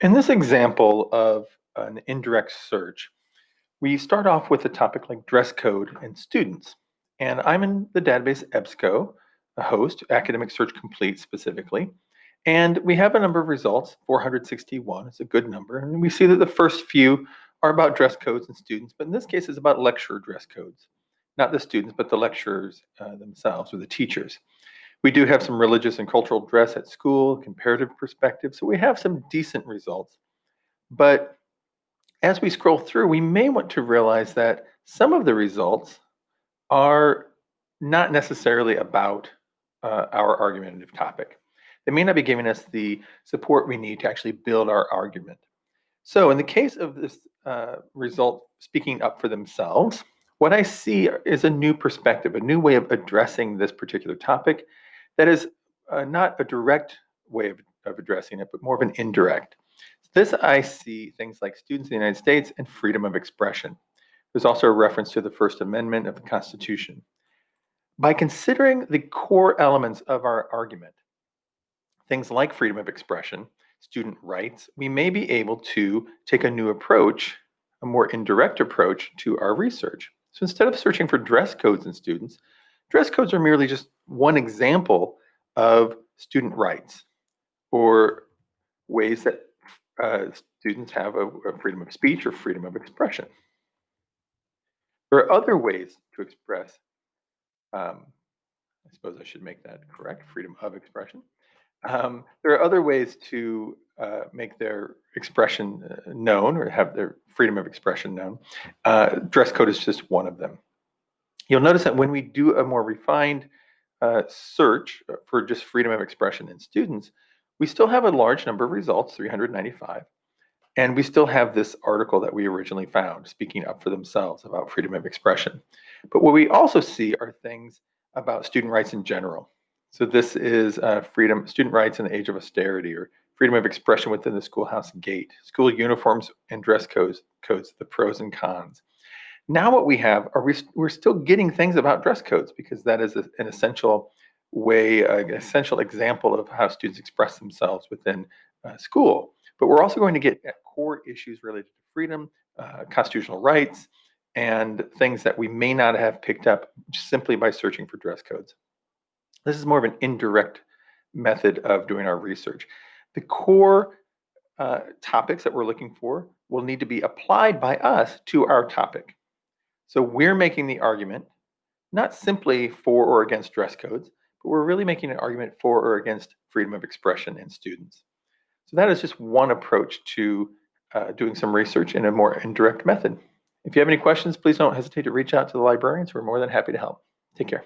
In this example of an indirect search, we start off with a topic like dress code and students. And I'm in the database EBSCO, a host, Academic Search Complete specifically. And we have a number of results, 461, it's a good number. And we see that the first few are about dress codes and students, but in this case it's about lecturer dress codes. Not the students, but the lecturers uh, themselves or the teachers. We do have some religious and cultural dress at school, comparative perspective, so we have some decent results. But as we scroll through, we may want to realize that some of the results are not necessarily about uh, our argumentative topic. They may not be giving us the support we need to actually build our argument. So in the case of this uh, result speaking up for themselves, what I see is a new perspective, a new way of addressing this particular topic that is uh, not a direct way of, of addressing it, but more of an indirect. This I see things like students in the United States and freedom of expression. There's also a reference to the First Amendment of the Constitution. By considering the core elements of our argument, things like freedom of expression, student rights, we may be able to take a new approach, a more indirect approach to our research. So instead of searching for dress codes in students, dress codes are merely just one example of student rights or ways that uh, students have a, a freedom of speech or freedom of expression. There are other ways to express, um, I suppose I should make that correct, freedom of expression. Um, there are other ways to uh, make their expression uh, known or have their freedom of expression known. Uh, dress code is just one of them. You'll notice that when we do a more refined uh, search for just freedom of expression in students, we still have a large number of results, 395, and we still have this article that we originally found speaking up for themselves about freedom of expression. But what we also see are things about student rights in general. So this is uh, freedom, student rights in the age of austerity, or freedom of expression within the schoolhouse gate, school uniforms and dress codes, codes the pros and cons. Now what we have are we, we're still getting things about dress codes because that is a, an essential way, uh, an essential example of how students express themselves within uh, school. But we're also going to get at core issues related to freedom, uh, constitutional rights, and things that we may not have picked up simply by searching for dress codes. This is more of an indirect method of doing our research. The core uh, topics that we're looking for will need to be applied by us to our topic. So we're making the argument, not simply for or against dress codes, but we're really making an argument for or against freedom of expression in students. So that is just one approach to uh, doing some research in a more indirect method. If you have any questions, please don't hesitate to reach out to the librarians. We're more than happy to help. Take care.